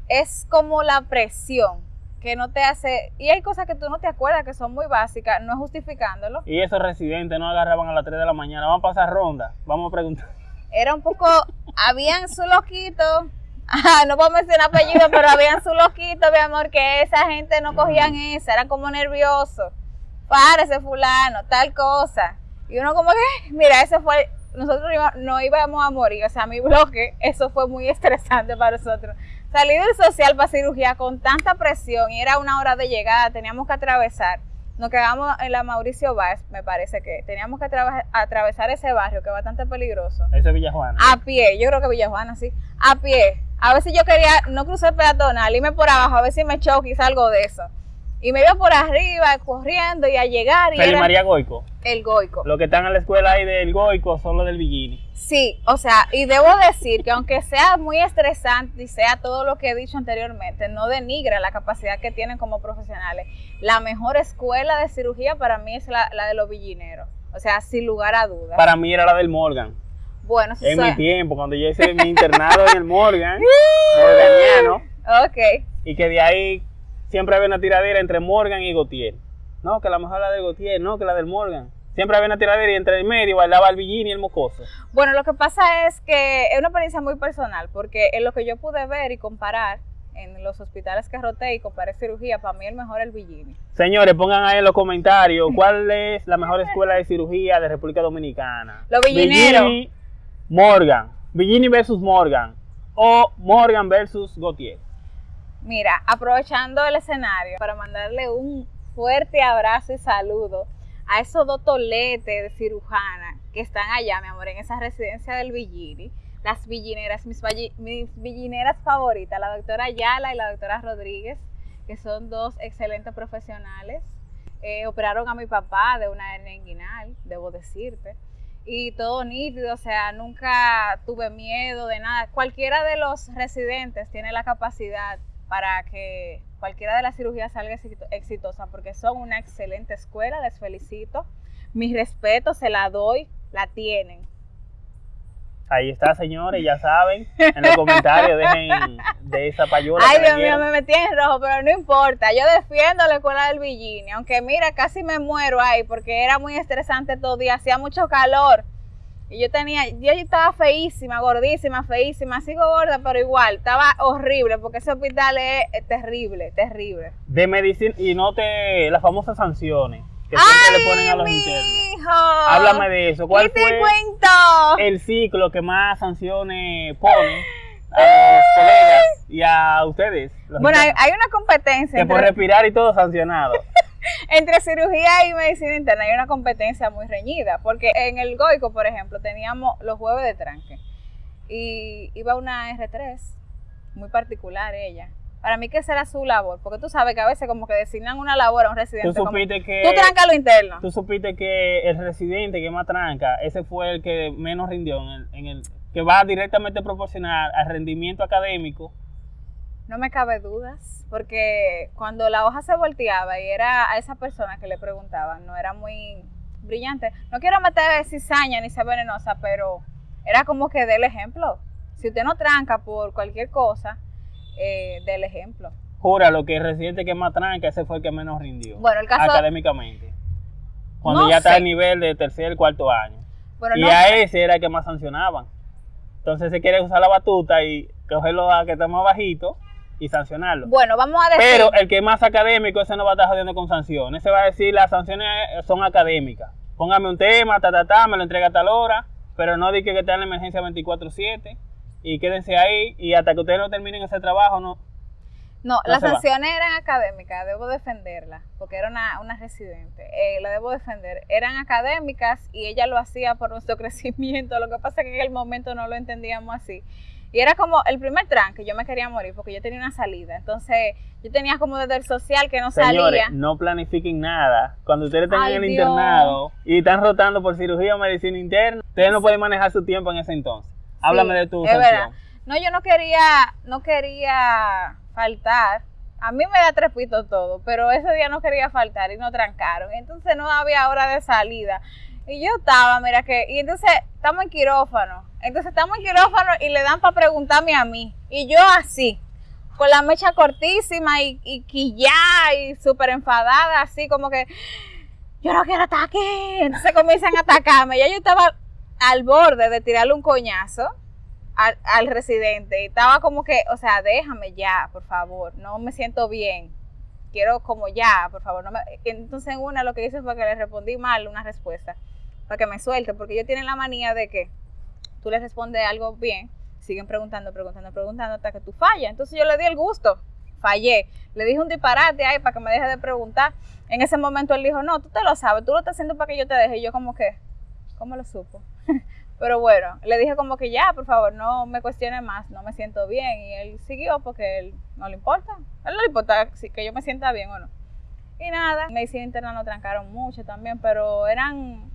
Es como la presión que no te hace... Y hay cosas que tú no te acuerdas que son muy básicas, no justificándolo. Y esos residentes no agarraban a las 3 de la mañana. Vamos a pasar ronda. Vamos a preguntar. era un poco, habían su loquito, no puedo mencionar apellido, pero habían su loquito, mi amor, que esa gente no cogían esa, eran como nerviosos. Párese fulano, tal cosa. Y uno como que, mira, ese fue, nosotros no íbamos a morir, o sea, mi bloque, eso fue muy estresante para nosotros. Salir del social para cirugía con tanta presión y era una hora de llegada, teníamos que atravesar. Nos quedamos en la Mauricio Báez, me parece que teníamos que atrave- atravesar ese barrio que es bastante peligroso. Ese es Villajuana. A pie, yo creo que Villajuana sí. A pie. A veces yo quería no cruzar peatonal, irme por abajo, a ver si me choco y salgo de eso. Y me iba por arriba, corriendo y a llegar y era María Goico. el goico. Los que están en la escuela ahí del Goico son los del Villini. Sí, o sea, y debo decir que aunque sea muy estresante y sea todo lo que he dicho anteriormente, no denigra la capacidad que tienen como profesionales. La mejor escuela de cirugía para mí es la, la de los villineros. O sea, sin lugar a dudas. Para mí era la del Morgan. Bueno, eso En mi tiempo, cuando yo hice mi (laughs) internado en el Morgan, morganiano, Ok. y que de ahí siempre había una tiradera entre Morgan y Gautier. No, que la mejor la de Gautier, no, que la del Morgan. Siempre había una tiradera y entre el medio bailaba el Villini y el Mocoso. Bueno, lo que pasa es que es una experiencia muy personal, porque en lo que yo pude ver y comparar en los hospitales que roté y comparé cirugía, para mí el mejor es el Villini. Señores, pongan ahí en los comentarios (laughs) cuál es la mejor escuela de cirugía de República Dominicana. Los villineros. Villini, Morgan. Villini versus Morgan. O Morgan versus Gautier. Mira, aprovechando el escenario para mandarle un fuerte abrazo y saludo a esos dos toletes de cirujana que están allá, mi amor, en esa residencia del Villini. Las villineras, mis, mis villineras favoritas, la doctora Ayala y la doctora Rodríguez, que son dos excelentes profesionales. Eh, operaron a mi papá de una hernia inguinal, debo decirte. Y todo nítido, o sea, nunca tuve miedo de nada. Cualquiera de los residentes tiene la capacidad para que cualquiera de las cirugías salga exito- exitosa, porque son una excelente escuela, les felicito. Mi respeto, se la doy, la tienen. Ahí está, señores, ya saben. En los comentarios dejen de esa payola. Ay, Dios mío, me metí en rojo, pero no importa. Yo defiendo la escuela del Villini, aunque mira, casi me muero ahí porque era muy estresante todo día, hacía mucho calor. Y yo tenía, yo estaba feísima, gordísima, feísima, sigo gorda, pero igual, estaba horrible porque ese hospital es terrible, terrible. De medicina y no te las famosas sanciones que siempre le ponen a los internos. Háblame de eso. ¿Cuál ¿Qué te fue cuento? el ciclo que más sanciones pone a los colegas y a ustedes? Bueno, hay, hay una competencia que por entre, respirar y todo sancionado. Entre cirugía y medicina interna. Hay una competencia muy reñida, porque en el Goico, por ejemplo, teníamos los jueves de tranque y iba una R3, muy particular ella. Para mí que esa era su labor, porque tú sabes que a veces como que designan una labor a un Tú residente. como, supiste que tú tranca lo interno. tú supiste que el residente que más tranca, ese fue el que menos rindió en el, en el que va directamente proporcional al rendimiento académico. No me cabe dudas, porque cuando la hoja se volteaba y era a esa persona que le preguntaban, no era muy brillante. No quiero meter cizaña ni ser venenosa, pero era como que dé el ejemplo. Si usted no tranca por cualquier cosa, eh, dé el ejemplo. Jura lo que el residente que más tranca, ese fue el que menos rindió Bueno, el caso- académicamente. Cuando No ya está al nivel de tercer, cuarto año. Bueno, y no a ese era el que más sancionaban. Entonces se quiere usar la batuta y cogerlo a que está más bajito y sancionarlo. Bueno, vamos a decir. Pero el que es más académico, ese no va a estar jodiendo con sanciones. Ese va a decir las sanciones son académicas. Póngame un tema, ta, ta, ta, me lo entrega a tal hora, pero no di que está en la emergencia 24-7 y quédense ahí y hasta que ustedes no terminen ese trabajo, no. No, No las va. sanciones eran académicas, debo defenderla, porque era una, una residente, eh, la debo defender. Eran académicas y ella lo hacía por nuestro (laughs) crecimiento, lo que pasa es que en el momento no lo entendíamos así. Y era como el primer tranque, yo me quería morir porque yo tenía una salida, entonces yo tenía como desde el social que no Señores, salía. no planifiquen nada. Cuando ustedes en el Dios. internado y están rotando por cirugía o medicina interna, ustedes no pueden manejar su tiempo en ese entonces. Háblame Sí, de tu sanción. No, yo no quería, no quería faltar. A mí me da trepito todo, pero ese día no quería faltar y no trancaron. Entonces no había hora de salida. Y yo estaba, mira que, y entonces estamos en quirófano. Entonces estamos en quirófano y le dan para preguntarme a mí. Y yo así, con la mecha cortísima y, y y súper enfadada, así como que yo no quiero aquí. Entonces comienzan a atacarme. Ya yo estaba al borde de tirarle un coñazo al, residente. Y estaba como que, o sea, déjame ya, por favor. No me siento bien. Quiero como ya, por favor. No me... Entonces en una lo que hice fue que le respondí mal una respuesta. Para que me suelte. Porque ellos tienen la manía de que tú les respondes algo bien. Siguen preguntando, preguntando, preguntando hasta que tú fallas. Entonces yo le di el gusto. Fallé. Le dije un disparate ahí para que me deje de preguntar. En ese momento él dijo, no, tú te lo sabes, tú lo estás haciendo para que yo te deje. Y yo como que, ¿cómo lo supo? (laughs) Pero bueno, le dije como que ya, por favor, no me cuestione más, no me siento bien. Y él siguió porque él no le importa. A él no le importa que yo me sienta bien o no. Y nada, medicina interna nos trancaron mucho también, pero eran,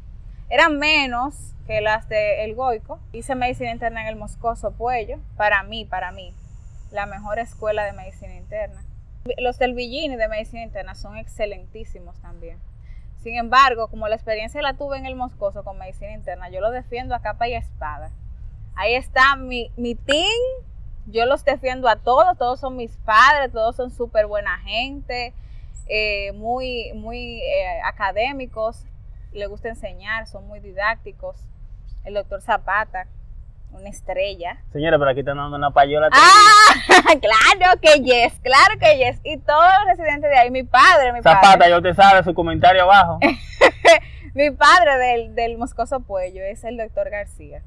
eran menos que las de El Goico. Hice medicina interna en el Moscoso Puello. Para mí, para mí, la mejor escuela de medicina interna. Los del Villini de medicina interna son excelentísimos también. Sin embargo, como la experiencia la tuve en el Moscoso con medicina interna, yo lo defiendo a capa y espada. Ahí está mi, mi team, yo los defiendo a todos, todos son mis padres, todos son súper buena gente, eh, muy, muy eh, académicos, le gusta enseñar, son muy didácticos. El doctor Zapata, una estrella. Señora, pero aquí están dando una payola. Ah, (laughs) claro que yes, claro que yes. Y todos los residentes de ahí, mi padre, mi Zapata, padre. yo te sabe su comentario abajo. (laughs) mi padre del, del Moscoso Puello es el doctor García,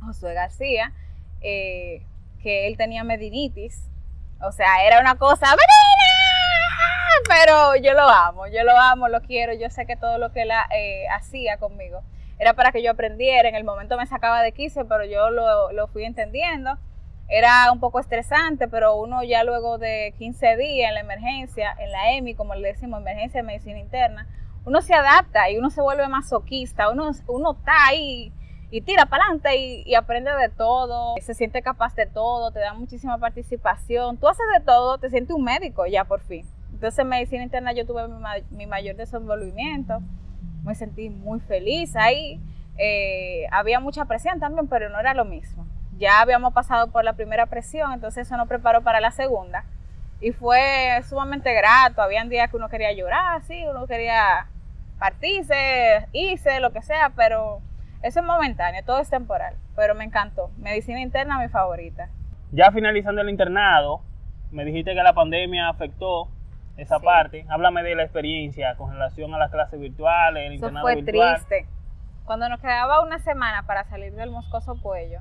Josué García, eh, que él tenía medinitis. O sea, era una cosa, ¡Medina! Pero yo lo amo, yo lo amo, lo quiero. Yo sé que todo lo que él eh, hacía conmigo era para que yo aprendiera. En el momento me sacaba de quicio, pero yo lo, lo, fui entendiendo. Era un poco estresante, pero uno ya luego de 15 días en la emergencia, en la EMI, como le decimos, emergencia de medicina interna, uno se adapta y uno se vuelve masoquista, uno, uno está ahí y tira para adelante y, y, aprende de todo, se siente capaz de todo, te da muchísima participación, tú haces de todo, te sientes un médico ya por fin. Entonces en medicina interna yo tuve mi, mayor desenvolvimiento, me sentí muy feliz ahí. Eh, había mucha presión también, pero no era lo mismo. Ya habíamos pasado por la primera presión, entonces eso nos preparó para la segunda. Y fue sumamente grato. Habían días que uno quería llorar, sí, uno quería partirse, irse, lo que sea, pero eso es momentáneo, todo es temporal. Pero me encantó. Medicina interna, mi favorita. Ya finalizando el internado, me dijiste que la pandemia afectó esa sí. parte. Háblame de la experiencia con relación a las clases virtuales, el Eso internado fue virtual. triste. Cuando nos quedaba una semana para salir del Moscoso Puello,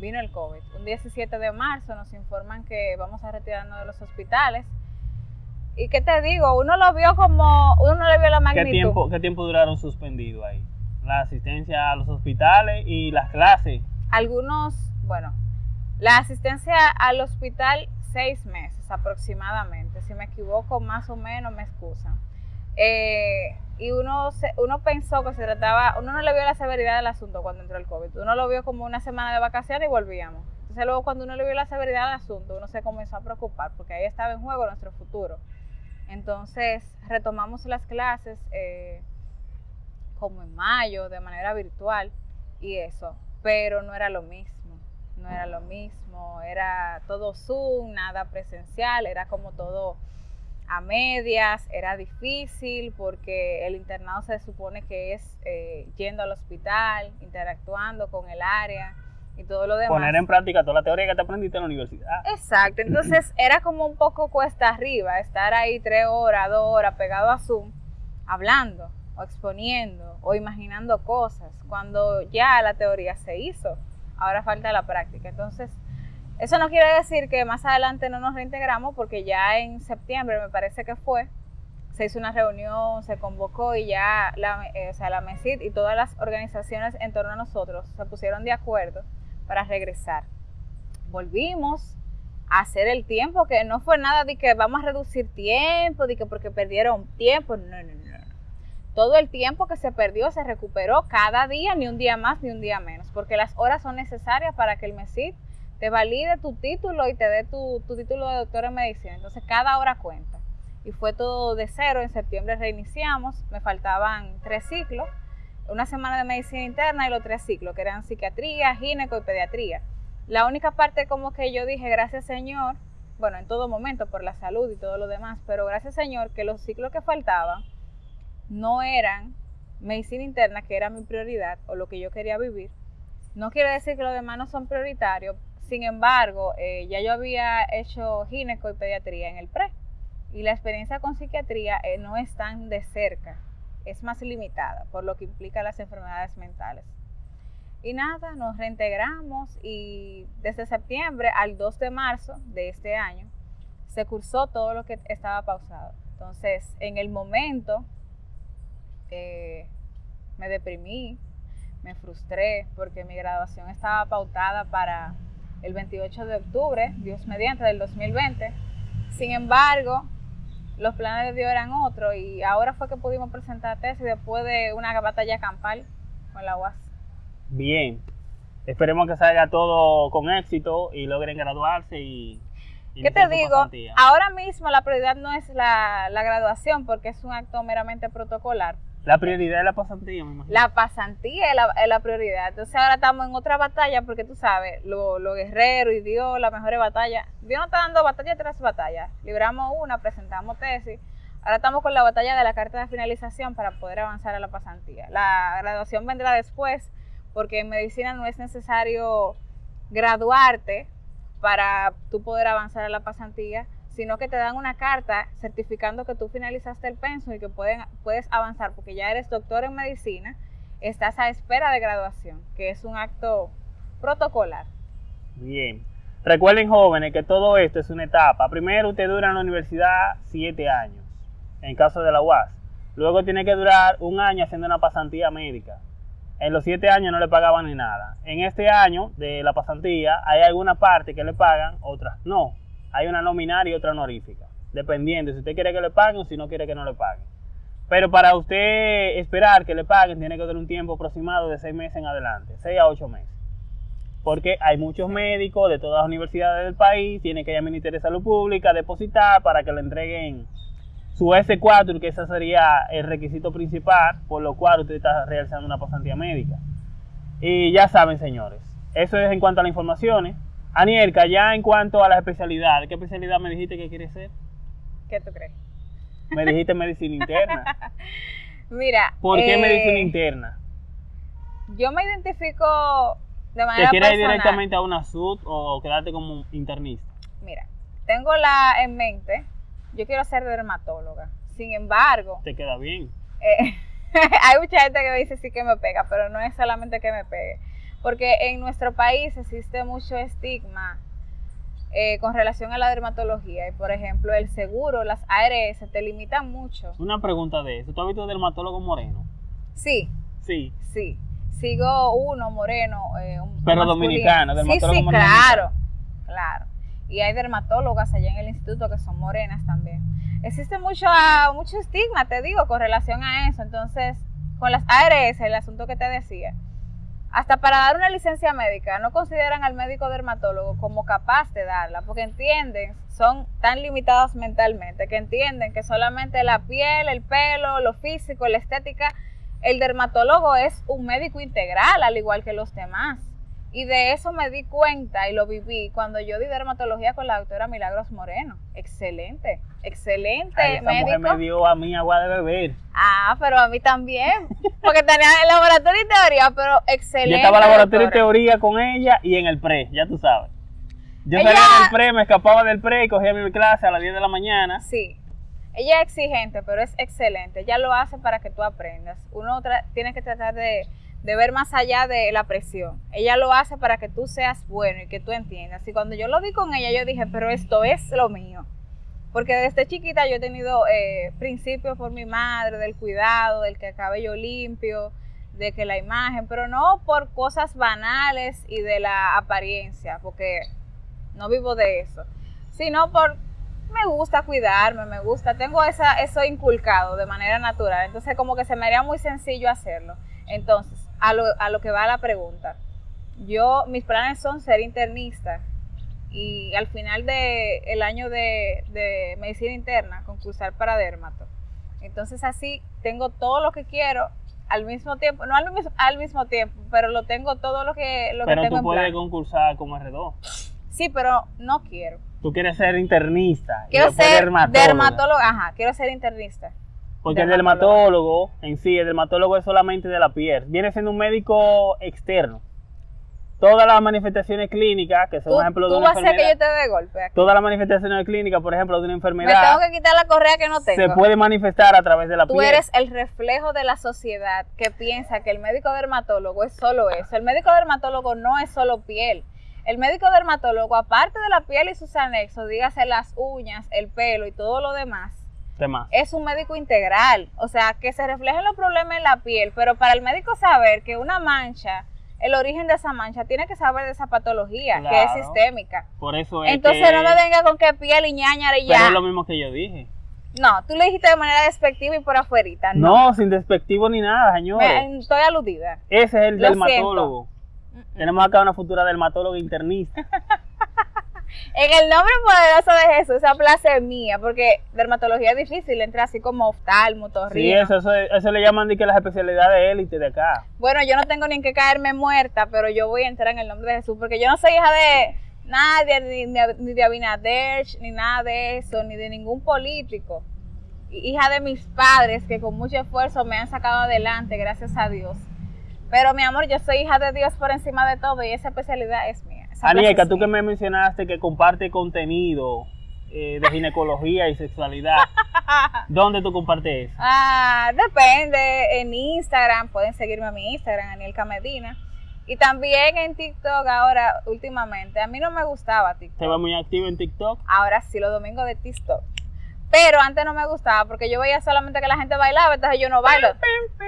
vino el COVID. Un 17 de marzo nos informan que vamos a retirarnos de los hospitales. ¿Y qué te digo? Uno lo vio como, uno no le vio la magnitud. ¿Qué tiempo, qué tiempo duraron suspendidos ahí? La asistencia a los hospitales y las clases. Algunos, bueno, la asistencia al hospital seis meses aproximadamente. Si me equivoco, más o menos me excusan. Eh, y uno, se, uno pensó que se trataba, uno no le vio la severidad del asunto cuando entró el COVID. Uno lo vio como una semana de vacaciones y volvíamos. Entonces luego cuando uno le vio la severidad del asunto, uno se comenzó a preocupar porque ahí estaba en juego nuestro futuro. Entonces retomamos las clases eh, como en mayo, de manera virtual y eso, pero no era lo mismo, no era lo mismo, era todo Zoom, nada presencial, era como todo a medias, era difícil porque el internado se supone que es eh, yendo al hospital, interactuando con el área y todo lo demás. Poner en práctica toda la teoría que te aprendiste en la universidad. Exacto, entonces (laughs) era como un poco cuesta arriba estar ahí tres horas, dos horas pegado a Zoom, hablando o exponiendo o imaginando cosas, cuando ya la teoría se hizo, ahora falta la práctica. Entonces, eso no quiere decir que más adelante no nos reintegramos, porque ya en septiembre, me parece que fue, se hizo una reunión, se convocó y ya la, eh, o sea, la MESID y todas las organizaciones en torno a nosotros se pusieron de acuerdo para regresar. Volvimos a hacer el tiempo, que no fue nada de que vamos a reducir tiempo, de que porque perdieron tiempo, no, no, no. Todo el tiempo que se perdió se recuperó cada día, ni un día más ni un día menos, porque las horas son necesarias para que el MESID te valide tu título y te dé tu, tu, título de doctor en medicina. Entonces cada hora cuenta. Y fue todo de cero. En septiembre reiniciamos. Me faltaban tres ciclos. Una semana de medicina interna y los tres ciclos, que eran psiquiatría, gineco y pediatría. La única parte como que yo dije, gracias Señor, bueno, en todo momento por la salud y todo lo demás, pero gracias Señor que los ciclos que faltaban no eran medicina interna, que era mi prioridad o lo que yo quería vivir. No quiere decir que los demás no son prioritarios, sin embargo, eh, ya yo había hecho gineco y pediatría en el pre y la experiencia con psiquiatría eh, no es tan de cerca, es más limitada, por lo que implica las enfermedades mentales. Y nada, nos reintegramos y desde septiembre al 2 de marzo de este año se cursó todo lo que estaba pausado. Entonces, en el momento eh, me deprimí, me frustré porque mi graduación estaba pautada para el 28 de octubre, Dios mediante, del 2020. Sin embargo, los planes de Dios eran otros y ahora fue que pudimos presentar tesis después de una batalla campal con la UAS. Bien, esperemos que salga todo con éxito y logren graduarse y... y ¿Qué te digo? Pasantía. Ahora mismo la prioridad no es la, la graduación porque es un acto meramente protocolar, La prioridad es la pasantía, me imagino. La pasantía es la, es la prioridad. Entonces ahora estamos en otra batalla porque tú sabes, lo, lo guerrero y Dios, la mejor batalla. Dios nos está dando batalla tras batalla. Libramos una, presentamos tesis. Ahora estamos con la batalla de la carta de finalización para poder avanzar a la pasantía. La graduación vendrá después porque en medicina no es necesario graduarte para tú poder avanzar a la pasantía, sino que te dan una carta certificando que tú finalizaste el penso y que pueden, puedes avanzar porque ya eres doctor en medicina, estás a espera de graduación, que es un acto protocolar. Bien. Recuerden jóvenes que todo esto es una etapa. Primero usted dura en la universidad siete años, en caso de la UAS. Luego tiene que durar un año haciendo una pasantía médica. En los siete años no le pagaban ni nada. En este año de la pasantía hay alguna parte que le pagan, otras no. Hay una nominal y otra honorífica. Dependiendo si usted quiere que le paguen o si no quiere que no le paguen. Pero para usted esperar que le paguen tiene que tener un tiempo aproximado de seis meses en adelante. Seis a ocho meses. Porque hay muchos médicos de todas las universidades del país, tiene que ir al Ministerio de Salud Pública, depositar para que le entreguen su S4, que ese sería el requisito principal, por lo cual usted está realizando una pasantía médica. Y ya saben, señores, eso es en cuanto a las informaciones. Anielka, ya en cuanto a las especialidades, ¿qué especialidad me dijiste que quieres ser? ¿Qué tú crees? Me dijiste (laughs) medicina interna. Mira. ¿Por qué eh, medicina interna? Yo me identifico de ¿Te manera quieres ir directamente a una SUD o quedarte como internista? Mira, tengo la en mente, yo quiero ser dermatóloga. Sin embargo, ¿Te queda bien? eh, (laughs) hay mucha gente que me dice sí que me pega, pero no es solamente que me pegue. Porque en nuestro país existe mucho estigma eh, con relación a la dermatología. Y por ejemplo, el seguro, las ARS, te limitan mucho. Una pregunta de eso. ¿Tú has visto dermatólogo moreno? Sí, Sí. sí. Sigo uno moreno. eh, un Pero masculino. dominicano, Sí, dermatólogo sí, moreno claro, claro. Y hay dermatólogas allá en el instituto que son morenas también. Existe mucho, ah, mucho estigma, te digo, con relación a eso. Entonces, con las ARS, el asunto que te decía, hasta para dar una licencia médica, no consideran al médico dermatólogo como capaz de darla, porque entienden, son tan limitados mentalmente, que entienden que solamente la piel, el pelo, lo físico, la estética, el dermatólogo es un médico integral, al igual que los demás. Y de eso me di cuenta y lo viví cuando yo di dermatología con la doctora Milagros Moreno. Excelente, excelente Ay, esa mujer me dio a mí agua de beber. Ah, pero a mí también. Porque tenía el laboratorio y teoría, pero excelente. Yo estaba en laboratorio y teoría con ella y en el pre, ya tú sabes. Yo Ella- salía del pre, me escapaba del pre y cogía mi clase a las 10 de la mañana. Sí. Ella es exigente, pero es excelente. Ella lo hace para que tú aprendas. Uno tiene que tratar de, de ver más allá de la presión. Ella lo hace para que tú seas bueno y que tú entiendas. Y cuando yo lo vi con ella, yo dije, pero esto es lo mío. Porque desde chiquita yo he tenido eh, principios por mi madre, del cuidado, del que el cabello limpio, de que la imagen, pero no por cosas banales y de la apariencia, porque no vivo de eso, sino por me gusta cuidarme, me gusta, tengo esa, eso inculcado de manera natural, entonces como que se me haría muy sencillo hacerlo. Entonces, a lo, a lo que va la pregunta, yo, mis planes son ser internista y al final del el año de, de medicina interna concursar para dermato. Entonces así tengo todo lo que quiero al mismo tiempo, no al mismo, al mismo tiempo, pero lo tengo todo lo que, lo que Pero tengo tú en puedes plan. concursar como R2. Sí, pero no quiero. Tú quieres ser internista. Quiero ser dermatóloga. ajá, quiero ser internista. Porque el dermatólogo. en sí, el dermatólogo es solamente de la piel. Viene siendo un médico externo. Todas las manifestaciones clínicas, que son Tú, ejemplo de tú una vas a hacer que enfermedad, yo te dé golpe. aquí. todas las manifestaciones clínicas, por ejemplo, de una Me tengo enfermedad, que quitar la correa que no tengo. se puede manifestar a través de la Tú piel. eres el reflejo de la sociedad que piensa que el médico dermatólogo es solo eso. El médico dermatólogo no es solo piel. El médico dermatólogo, aparte de la piel y sus anexos, dígase las uñas, el pelo y todo lo demás, Tema. es un médico integral. O sea, que se reflejen los problemas en la piel, pero para el médico saber que una mancha, el origen de esa mancha, tiene que saber de esa patología, que es sistémica. Por eso es Entonces que- no me venga con que piel y ñañara y Pero ya. es lo mismo que yo dije. No, tú le dijiste de manera despectiva y por afuerita. No, No, sin despectivo ni nada, señores. Me- estoy aludida. Ese es el Lo dermatólogo. Mm, mm. Tenemos acá una futura dermatóloga internista. (laughs) En el nombre poderoso de Jesús, esa plaza es mía, porque dermatología es difícil, entra así como oftalmo, Sí, torrino. eso, eso, eso le llaman de que las especialidades élite de acá. Bueno, yo no tengo ni en qué caerme muerta, pero yo voy a entrar en el nombre de Jesús, porque yo no soy hija de nadie, ni, ni- ni de Abinader, ni nada de eso, ni de ningún político. Hija de mis padres, que con mucho esfuerzo me han sacado adelante, gracias a Dios. Pero mi amor, yo soy hija de Dios por encima de todo y esa especialidad es mía. Anielka, es tú que me mencionaste que comparte contenido eh, de ginecología y sexualidad, (laughs) ¿dónde tú compartes eso? Ah, depende. En Instagram, pueden seguirme a mi Instagram, Anielka Medina. Y también en TikTok ahora, últimamente. A mí no me gustaba TikTok. ¿Te va muy activo en TikTok? Ahora sí, los domingos de TikTok. Pero antes no me gustaba porque yo veía solamente que la gente bailaba, entonces yo no bailo.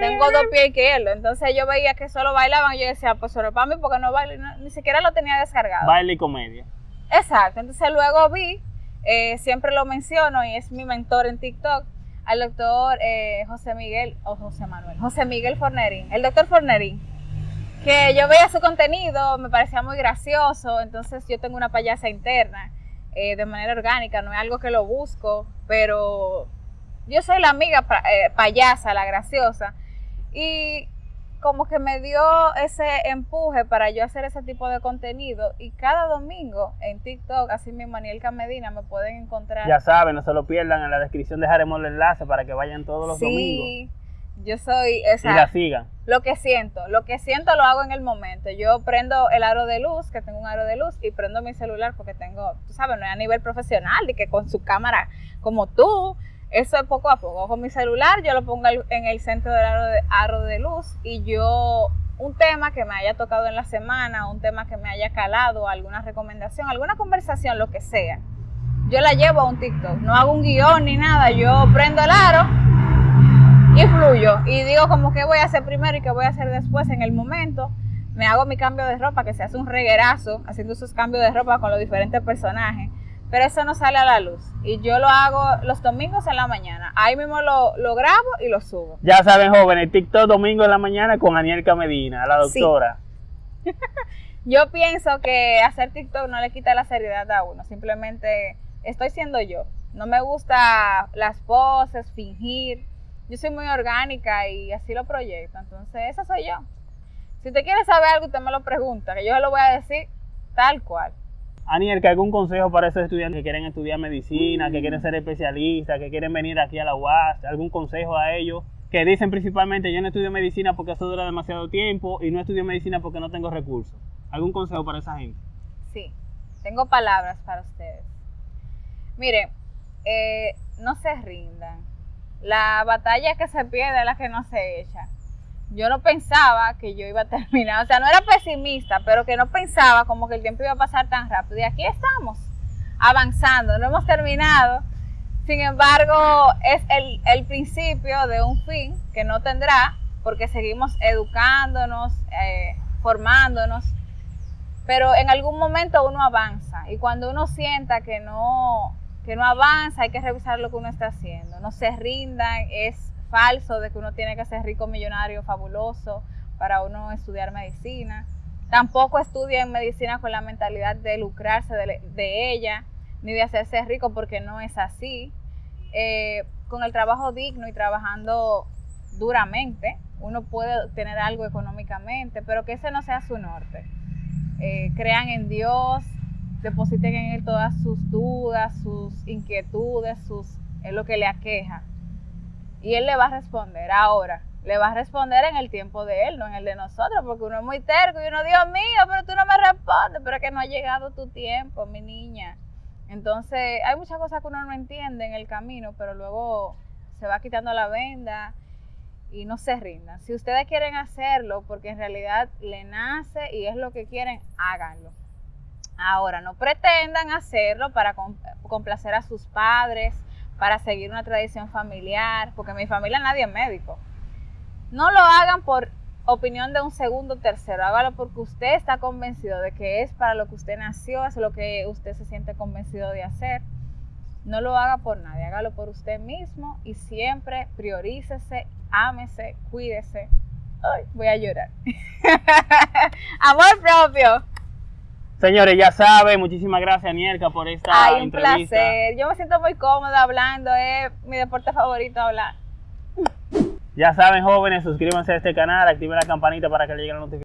Tengo dos pies izquierdos. Entonces yo veía que solo bailaban y yo decía, pues solo para mí porque no bailo. No- ni siquiera lo tenía descargado. Baile y comedia. Exacto, entonces luego vi, eh, siempre lo menciono y es mi mentor en TikTok, al doctor eh, José Miguel, o José Manuel, José Miguel Fornerín, el doctor Fornerín, que yo veía su contenido, me parecía muy gracioso, entonces yo tengo una payasa interna eh, de manera orgánica, no es algo que lo busco, pero yo soy la amiga eh, payasa, la graciosa, y como que me dio ese empuje para yo hacer ese tipo de contenido y cada domingo en TikTok, así mismo Anielka Medina, me pueden encontrar. Ya saben, no se lo pierdan. En la descripción dejaremos el enlace para que vayan todos los domingos sí, yo soy, y esa, la sigan. lo que siento, lo que siento lo hago en el momento. Yo prendo el aro de luz, que tengo un aro de luz, y prendo mi celular porque tengo, tú sabes, no es a nivel profesional, de que con su cámara como tú, eso es poco a poco. Con mi celular yo lo pongo en el centro del aro de, aro de luz y yo, un tema que me haya tocado en la semana, un tema que me haya calado, alguna recomendación, alguna conversación, lo que sea, yo la llevo a un TikTok. No hago un guion ni nada, yo prendo el aro y fluyo. Y digo como que voy a hacer primero y qué voy a hacer después en el momento. Me hago mi cambio de ropa, que se hace un reguerazo, haciendo esos cambios de ropa con los diferentes personajes. Pero eso no sale a la luz. Y yo lo hago los domingos en la mañana. Ahí mismo lo, lo grabo y lo subo. Ya saben, jóvenes, TikTok domingo en la mañana con Anielka Medina, la Sí. doctora. (laughs) Yo pienso que hacer TikTok no le quita la seriedad a uno. Simplemente estoy siendo yo. No me gusta las poses, fingir. Yo soy muy orgánica y así lo proyecto. Entonces, esa soy yo. Si usted quiere saber algo, usted me lo pregunta, que yo se lo voy a decir tal cual. Anielka, ¿algún consejo para esos estudiantes que quieren estudiar medicina, que quieren ser especialistas, que quieren venir aquí a la UAS? ¿Algún consejo a ellos? Que dicen principalmente, yo no estudio medicina porque eso dura demasiado tiempo y no estudio medicina porque no tengo recursos. ¿Algún consejo para esa gente? Sí, tengo palabras para ustedes. Miren, eh, no se rindan. La batalla que se pierde es la que no se echa. Yo no pensaba que yo iba a terminar, o sea, no era pesimista, pero que no pensaba como que el tiempo iba a pasar tan rápido. Y aquí estamos, avanzando, no hemos terminado. Sin embargo, es el, el principio de un fin que no tendrá, porque seguimos educándonos, eh, formándonos, pero en algún momento uno avanza y cuando uno sienta que no que no avanza hay que revisar lo que uno está haciendo. No se rindan es falso de que uno tiene que ser rico millonario fabuloso para uno estudiar medicina. Tampoco estudien medicina con la mentalidad de lucrarse de, ella ni de hacerse rico porque no es así. Eh, con el trabajo digno y trabajando duramente uno puede tener algo económicamente pero que ese no sea su norte. Eh, crean en Dios, depositen en Él todas sus dudas, sus inquietudes, sus, es lo que le aqueja. Y Él le va a responder ahora. Le va a responder en el tiempo de Él, no en el de nosotros, porque uno es muy terco y uno, Dios mío, pero tú no me respondes, pero es que no ha llegado tu tiempo, mi niña. Entonces, hay muchas cosas que uno no entiende en el camino, pero luego se va quitando la venda y no se rindan. Si ustedes quieren hacerlo porque en realidad le nace y es lo que quieren, háganlo. Ahora, no pretendan hacerlo para complacer a sus padres, para seguir una tradición familiar, porque en mi familia nadie es médico. No lo hagan por opinión de un segundo o tercero, hágalo porque usted está convencido de que es para lo que usted nació, es lo que usted se siente convencido de hacer. No lo haga por nadie, hágalo por usted mismo y siempre priorícese, ámese, cuídese. Ay, voy a llorar. (laughs) Amor propio. Señores, ya saben, muchísimas gracias, Nierka, por esta Ay, un entrevista. placer. Yo me siento muy cómoda hablando, es mi deporte favorito hablar. Ya saben, jóvenes, suscríbanse a este canal, activen la campanita para que les lleguen las notificaciones.